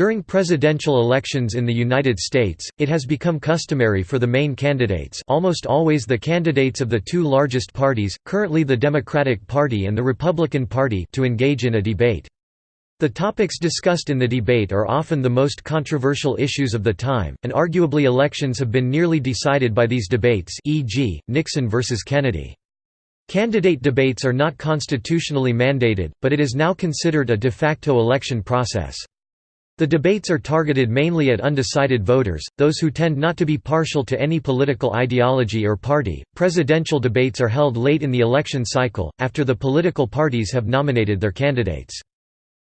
During presidential elections in the United States, it has become customary for the main candidates almost always the candidates of the two largest parties, currently the Democratic Party and the Republican Party to engage in a debate. The topics discussed in the debate are often the most controversial issues of the time, and arguably elections have been nearly decided by these debates e.g., Nixon versus Kennedy. Candidate debates are not constitutionally mandated, but it is now considered a de facto election process. The debates are targeted mainly at undecided voters, those who tend not to be partial to any political ideology or party. Presidential debates are held late in the election cycle, after the political parties have nominated their candidates.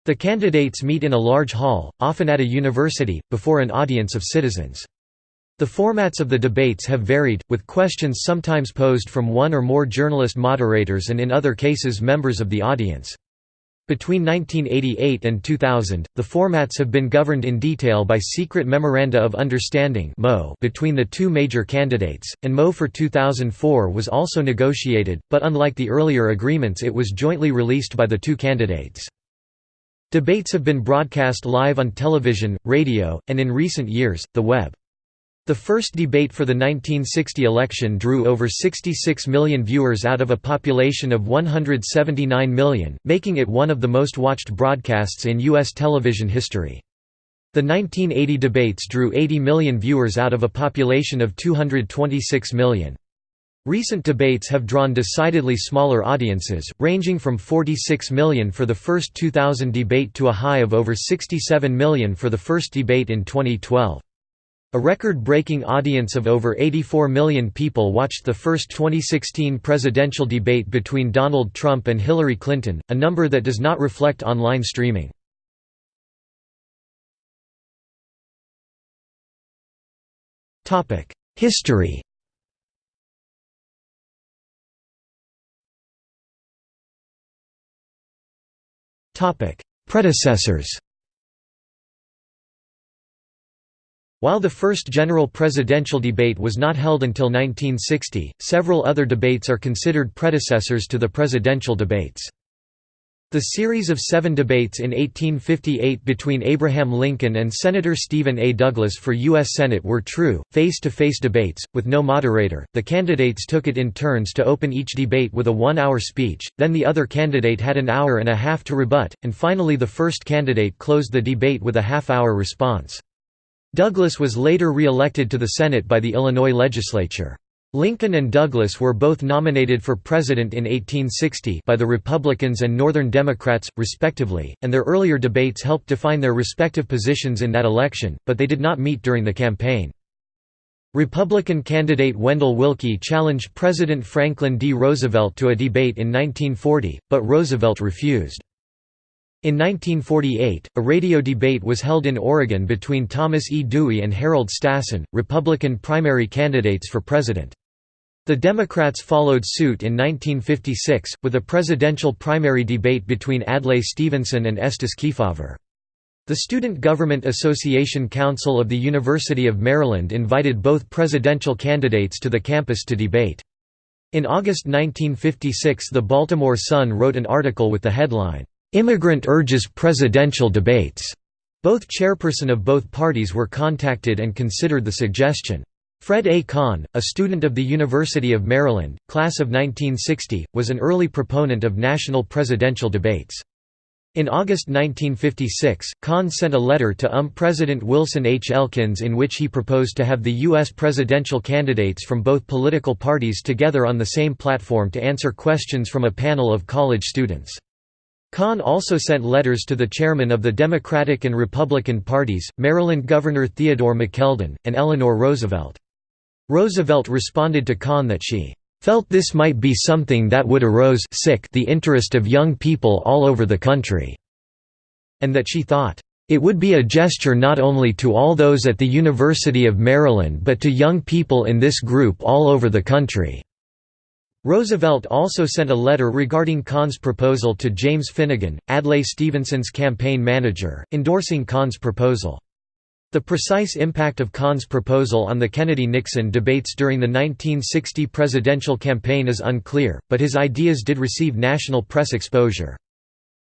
The candidates meet in a large hall, often at a university, before an audience of citizens. The formats of the debates have varied, with questions sometimes posed from one or more journalist moderators and in other cases members of the audience. Between 1988 and 2000, the formats have been governed in detail by secret Memoranda of Understanding between the two major candidates, and MO for 2004 was also negotiated, but unlike the earlier agreements it was jointly released by the two candidates. Debates have been broadcast live on television, radio, and in recent years, the web. The first debate for the 1960 election drew over 66 million viewers out of a population of 179 million, making it one of the most watched broadcasts in U.S. television history. The 1980 debates drew 80 million viewers out of a population of 226 million. Recent debates have drawn decidedly smaller audiences, ranging from 46 million for the first 2000 debate to a high of over 67 million for the first debate in 2012. A record-breaking audience of over 84 million people watched the first 2016 presidential debate between Donald Trump and Hillary Clinton, a number that does not reflect online streaming. History Predecessors While the first general presidential debate was not held until 1960, several other debates are considered predecessors to the presidential debates. The series of seven debates in 1858 between Abraham Lincoln and Senator Stephen A. Douglas for U.S. Senate were true, face-to-face -face debates, with no moderator, the candidates took it in turns to open each debate with a one-hour speech, then the other candidate had an hour and a half to rebut, and finally the first candidate closed the debate with a half-hour response. Douglas was later re-elected to the Senate by the Illinois legislature. Lincoln and Douglas were both nominated for president in 1860 by the Republicans and Northern Democrats, respectively, and their earlier debates helped define their respective positions in that election, but they did not meet during the campaign. Republican candidate Wendell Willkie challenged President Franklin D. Roosevelt to a debate in 1940, but Roosevelt refused. In 1948, a radio debate was held in Oregon between Thomas E. Dewey and Harold Stassen, Republican primary candidates for president. The Democrats followed suit in 1956, with a presidential primary debate between Adlai Stevenson and Estes Kefauver. The Student Government Association Council of the University of Maryland invited both presidential candidates to the campus to debate. In August 1956 the Baltimore Sun wrote an article with the headline, "'Immigrant Urges Presidential Debates'". Both chairperson of both parties were contacted and considered the suggestion. Fred A. Kahn, a student of the University of Maryland, class of 1960, was an early proponent of national presidential debates. In August 1956, Kahn sent a letter to UM President Wilson H. Elkins in which he proposed to have the U.S. presidential candidates from both political parties together on the same platform to answer questions from a panel of college students. Kahn also sent letters to the chairmen of the Democratic and Republican parties, Maryland Governor Theodore McKeldin, and Eleanor Roosevelt. Roosevelt responded to Kahn that she felt this might be something that would arouse sick the interest of young people all over the country, and that she thought, "...it would be a gesture not only to all those at the University of Maryland but to young people in this group all over the country." Roosevelt also sent a letter regarding Kahn's proposal to James Finnegan, Adlai Stevenson's campaign manager, endorsing Kahn's proposal. The precise impact of Kahn's proposal on the Kennedy-Nixon debates during the 1960 presidential campaign is unclear, but his ideas did receive national press exposure.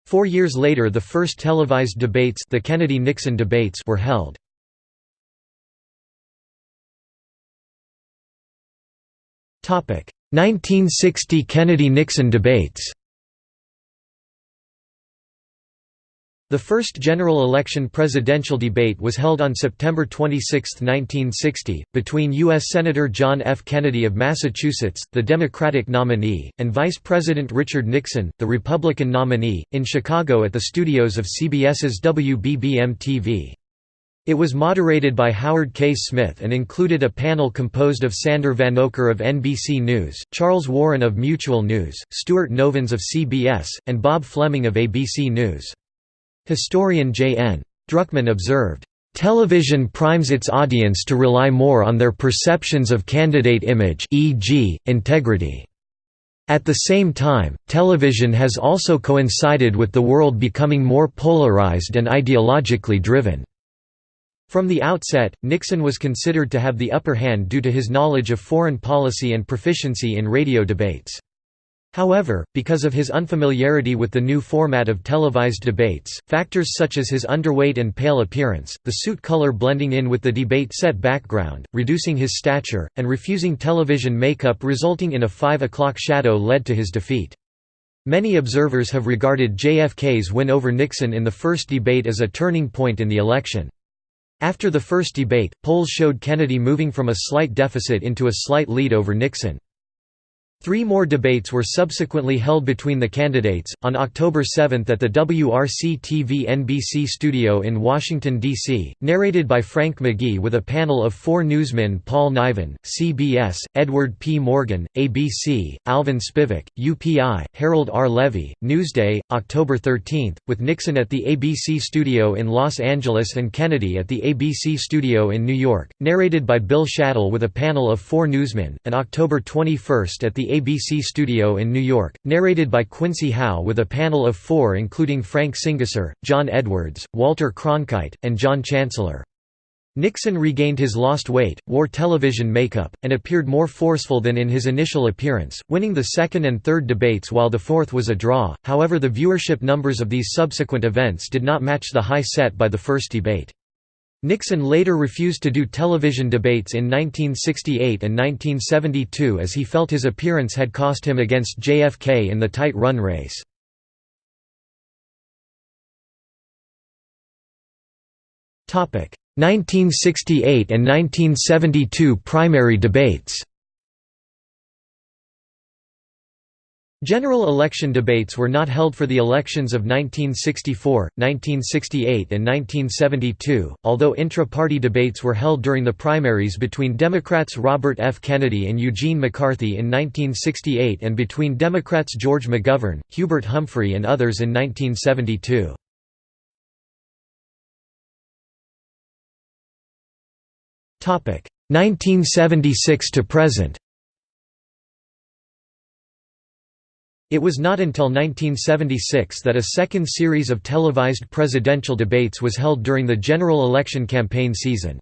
Four years later the first televised debates the Kennedy-Nixon debates were held. Topic: 1960 Kennedy-Nixon debates. The first general election presidential debate was held on September 26, 1960, between U.S. Senator John F. Kennedy of Massachusetts, the Democratic nominee, and Vice President Richard Nixon, the Republican nominee, in Chicago at the studios of CBS's WBBM-TV. It was moderated by Howard K. Smith and included a panel composed of Sander Vanocur of NBC News, Charles Warren of Mutual News, Stuart Novins of CBS, and Bob Fleming of ABC News. Historian J. N. Druckman observed, Television primes its audience to rely more on their perceptions of candidate image e.g., integrity. At the same time, television has also coincided with the world becoming more polarized and ideologically driven. From the outset, Nixon was considered to have the upper hand due to his knowledge of foreign policy and proficiency in radio debates. However, because of his unfamiliarity with the new format of televised debates, factors such as his underweight and pale appearance, the suit color blending in with the debate set background, reducing his stature, and refusing television makeup resulting in a 5 o'clock shadow led to his defeat. Many observers have regarded JFK's win over Nixon in the first debate as a turning point in the election. After the first debate, polls showed Kennedy moving from a slight deficit into a slight lead over Nixon. Three more debates were subsequently held between the candidates, on October 7 at the WRC-TV NBC studio in Washington, D.C., narrated by Frank McGee with a panel of four newsmen Paul Niven, CBS, Edward P. Morgan, ABC, Alvin Spivak, UPI, Harold R. Levy, Newsday, October 13, with Nixon at the ABC studio in Los Angeles and Kennedy at the ABC studio in New York, narrated by Bill Shadel with a panel of four newsmen, and October 21 at the ABC studio in New York, narrated by Quincy Howe with a panel of four including Frank Singiser, John Edwards, Walter Cronkite, and John Chancellor. Nixon regained his lost weight, wore television makeup, and appeared more forceful than in his initial appearance, winning the second and third debates while the fourth was a draw, however the viewership numbers of these subsequent events did not match the high set by the first debate. Nixon later refused to do television debates in 1968 and 1972 as he felt his appearance had cost him against JFK in the tight run race. Topic: 1968 and 1972 primary debates. General election debates were not held for the elections of 1964, 1968 and 1972, although intra-party debates were held during the primaries between Democrats Robert F. Kennedy and Eugene McCarthy in 1968 and between Democrats George McGovern, Hubert Humphrey and others in 1972. Topic 1976 to present. It was not until 1976 that a second series of televised presidential debates was held during the general election campaign season.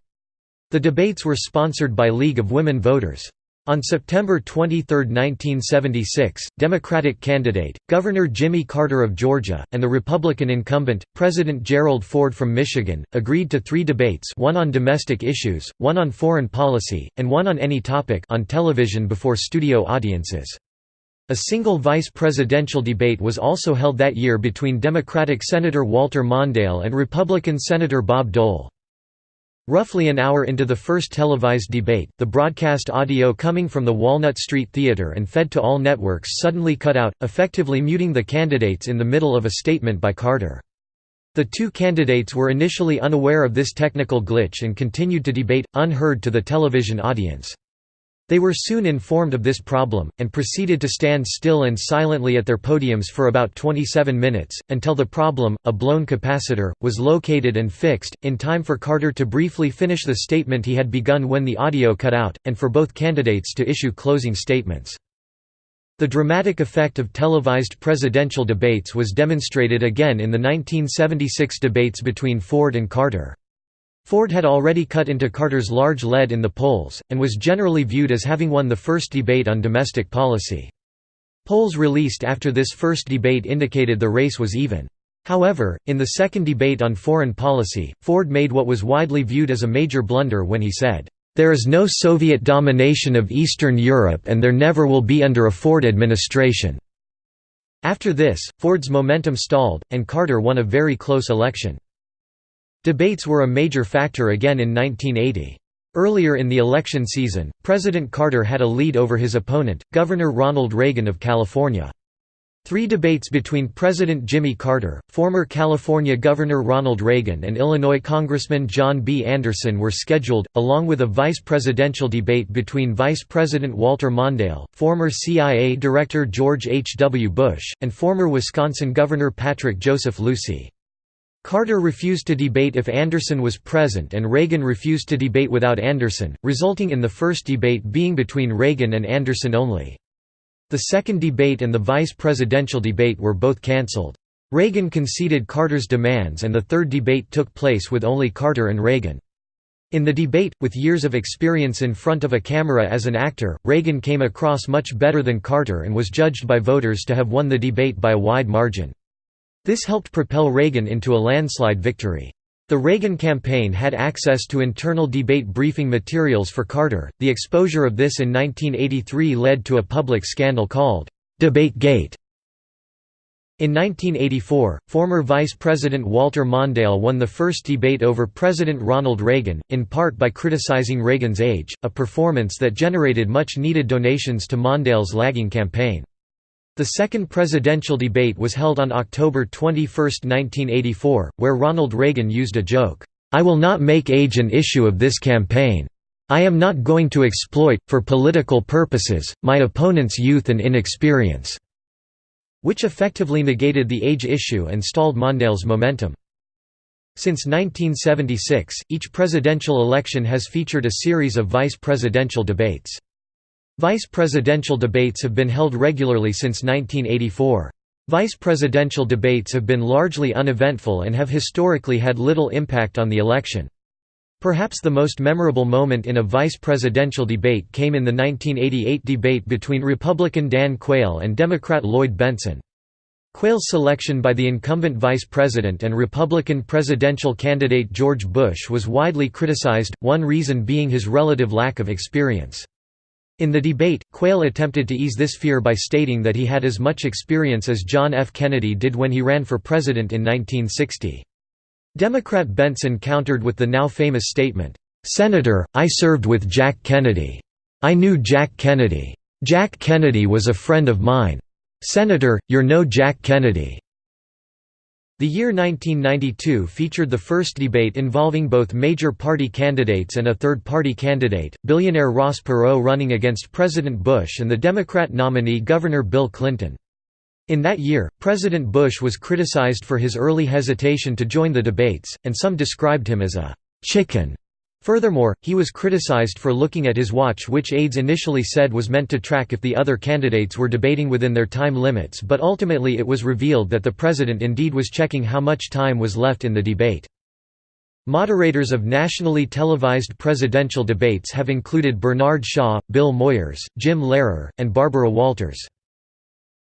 The debates were sponsored by League of Women Voters. On September 23, 1976, Democratic candidate, Governor Jimmy Carter of Georgia, and the Republican incumbent, President Gerald Ford from Michigan, agreed to three debates one on domestic issues, one on foreign policy, and one on any topic on television before studio audiences. A single vice presidential debate was also held that year between Democratic Senator Walter Mondale and Republican Senator Bob Dole. Roughly an hour into the first televised debate, the broadcast audio coming from the Walnut Street Theater and fed to all networks suddenly cut out, effectively muting the candidates in the middle of a statement by Carter. The two candidates were initially unaware of this technical glitch and continued to debate, unheard to the television audience. They were soon informed of this problem, and proceeded to stand still and silently at their podiums for about 27 minutes, until the problem, a blown capacitor, was located and fixed, in time for Carter to briefly finish the statement he had begun when the audio cut out, and for both candidates to issue closing statements. The dramatic effect of televised presidential debates was demonstrated again in the 1976 debates between Ford and Carter. Ford had already cut into Carter's large lead in the polls, and was generally viewed as having won the first debate on domestic policy. Polls released after this first debate indicated the race was even. However, in the second debate on foreign policy, Ford made what was widely viewed as a major blunder when he said, "...there is no Soviet domination of Eastern Europe and there never will be under a Ford administration." After this, Ford's momentum stalled, and Carter won a very close election. Debates were a major factor again in 1980. Earlier in the election season, President Carter had a lead over his opponent, Governor Ronald Reagan of California. Three debates between President Jimmy Carter, former California Governor Ronald Reagan and Illinois Congressman John B. Anderson were scheduled, along with a vice presidential debate between Vice President Walter Mondale, former CIA Director George H. W. Bush, and former Wisconsin Governor Patrick Joseph Lucey. Carter refused to debate if Anderson was present and Reagan refused to debate without Anderson, resulting in the first debate being between Reagan and Anderson only. The second debate and the vice presidential debate were both cancelled. Reagan conceded Carter's demands and the third debate took place with only Carter and Reagan. In the debate, with years of experience in front of a camera as an actor, Reagan came across much better than Carter and was judged by voters to have won the debate by a wide margin. This helped propel Reagan into a landslide victory. The Reagan campaign had access to internal debate briefing materials for Carter. The exposure of this in 1983 led to a public scandal called DebateGate. In 1984, former Vice President Walter Mondale won the first debate over President Ronald Reagan, in part by criticizing Reagan's age, a performance that generated much needed donations to Mondale's lagging campaign. The second presidential debate was held on October 21, 1984, where Ronald Reagan used a joke, "'I will not make age an issue of this campaign. I am not going to exploit, for political purposes, my opponent's youth and inexperience." which effectively negated the age issue and stalled Mondale's momentum. Since 1976, each presidential election has featured a series of vice presidential debates. Vice presidential debates have been held regularly since 1984. Vice presidential debates have been largely uneventful and have historically had little impact on the election. Perhaps the most memorable moment in a vice presidential debate came in the 1988 debate between Republican Dan Quayle and Democrat Lloyd Bentsen. Quayle's selection by the incumbent vice president and Republican presidential candidate George Bush was widely criticized, one reason being his relative lack of experience. In the debate, Quayle attempted to ease this fear by stating that he had as much experience as John F. Kennedy did when he ran for president in 1960. Democrat Bentsen countered with the now famous statement, "'Senator, I served with Jack Kennedy. I knew Jack Kennedy. Jack Kennedy was a friend of mine. Senator, you're no Jack Kennedy.' The year 1992 featured the first debate involving both major party candidates and a third-party candidate, billionaire Ross Perot running against President Bush and the Democrat nominee Governor Bill Clinton. In that year, President Bush was criticized for his early hesitation to join the debates, and some described him as a «chicken» Furthermore, he was criticized for looking at his watch which aides initially said was meant to track if the other candidates were debating within their time limits but ultimately it was revealed that the president indeed was checking how much time was left in the debate. Moderators of nationally televised presidential debates have included Bernard Shaw, Bill Moyers, Jim Lehrer, and Barbara Walters.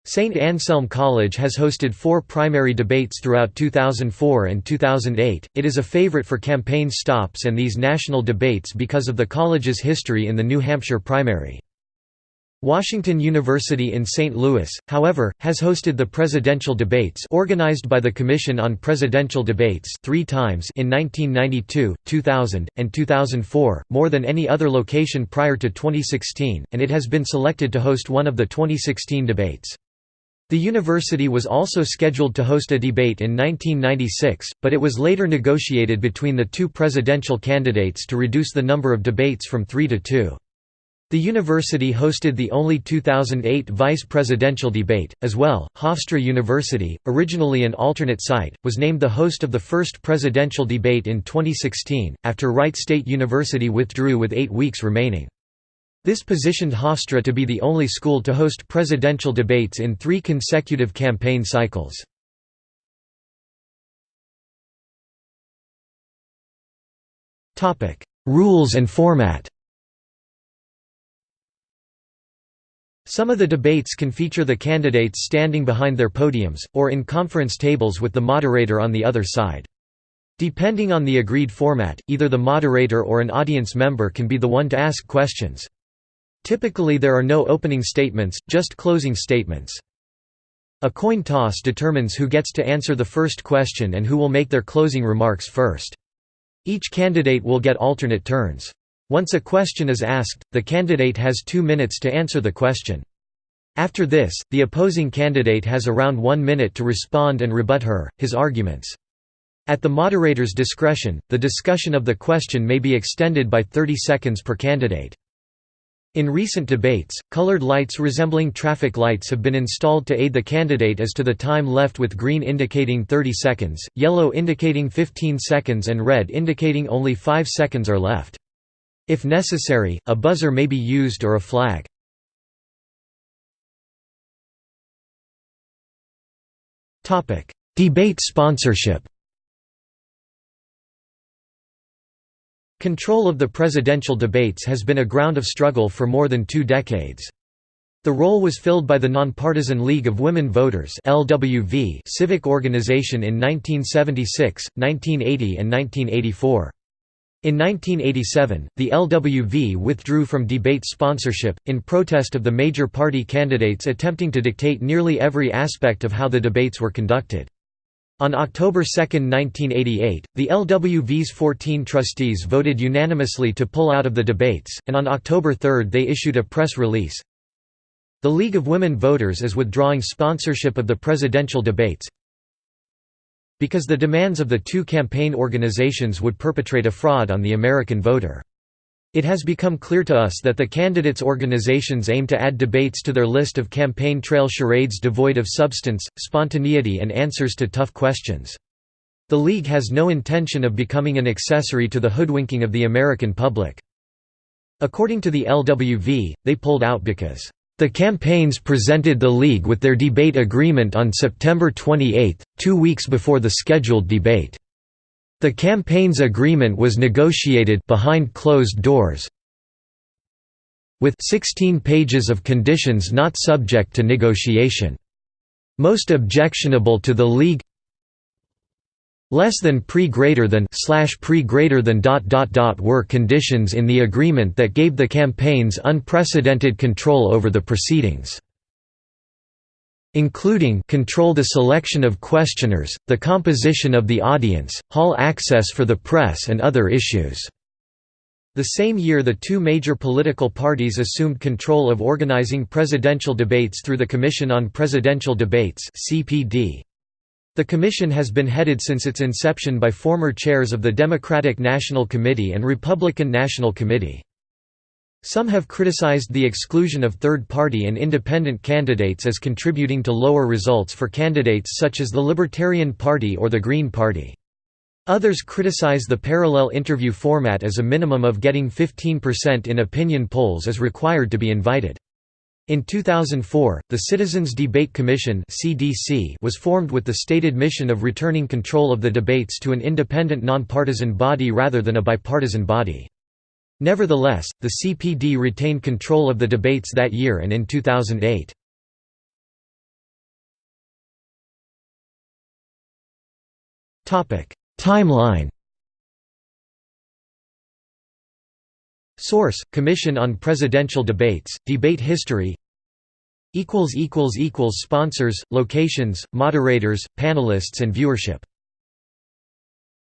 St. Anselm College has hosted four primary debates throughout 2004 and 2008. It is a favorite for campaign stops and these national debates because of the college's history in the New Hampshire primary. Washington University in St. Louis, however, has hosted the presidential debates organized by the Commission on Presidential Debates three times in 1992, 2000, and 2004, more than any other location prior to 2016, and it has been selected to host one of the 2016 debates. The university was also scheduled to host a debate in 1996, but it was later negotiated between the two presidential candidates to reduce the number of debates from three to two. The university hosted the only 2008 vice presidential debate, as well. Hofstra University, originally an alternate site, was named the host of the first presidential debate in 2016, after Wright State University withdrew with eight weeks remaining. This positioned Hofstra to be the only school to host presidential debates in three consecutive campaign cycles. Rules and format Some of the debates can feature the candidates standing behind their podiums, or in conference tables with the moderator on the other side. Depending on the agreed format, either the moderator or an audience member can be the one to ask questions. Typically there are no opening statements, just closing statements. A coin toss determines who gets to answer the first question and who will make their closing remarks first. Each candidate will get alternate turns. Once a question is asked, the candidate has two minutes to answer the question. After this, the opposing candidate has around one minute to respond and rebut her, his arguments. At the moderator's discretion, the discussion of the question may be extended by 30 seconds per candidate. In recent debates, colored lights resembling traffic lights have been installed to aid the candidate as to the time left with green indicating 30 seconds, yellow indicating 15 seconds and red indicating only 5 seconds are left. If necessary, a buzzer may be used or a flag. Debate sponsorship Control of the presidential debates has been a ground of struggle for more than two decades. The role was filled by the Nonpartisan League of Women Voters (LWV) civic organization in 1976, 1980 and 1984. In 1987, the LWV withdrew from debate sponsorship, in protest of the major party candidates attempting to dictate nearly every aspect of how the debates were conducted. On October 2, 1988, the LWV's 14 trustees voted unanimously to pull out of the debates, and on October 3 they issued a press release. The League of Women Voters is withdrawing sponsorship of the presidential debates, because the demands of the two campaign organizations would perpetrate a fraud on the American voter. It has become clear to us that the candidates' organizations aim to add debates to their list of campaign trail charades devoid of substance, spontaneity and answers to tough questions. The League has no intention of becoming an accessory to the hoodwinking of the American public. According to the LWV, they pulled out because the campaigns presented the League with their debate agreement on September 28, two weeks before the scheduled debate. The campaign's agreement was negotiated behind closed doors with 16 pages of conditions not subject to negotiation. Most objectionable to the League less than pre greater than slash pre greater than dot dot dot were conditions in the agreement that gave the campaigns unprecedented control over the proceedings including control the selection of questioners, the composition of the audience, hall access for the press and other issues. The same year the two major political parties assumed control of organizing presidential debates through the Commission on Presidential Debates. The commission has been headed since its inception by former chairs of the Democratic National Committee and Republican National Committee. Some have criticized the exclusion of third-party and independent candidates as contributing to lower results for candidates such as the Libertarian Party or the Green Party. Others criticize the parallel interview format as a minimum of getting 15% in opinion polls is required to be invited. In 2004, the Citizens Debate Commission was formed with the stated mission of returning control of the debates to an independent nonpartisan body rather than a bipartisan body. Nevertheless, the CPD retained control of the debates that year and in 2008. Timeline. Source: Commission on Presidential Debates, Debate History. Sponsors, locations, moderators, panelists and viewership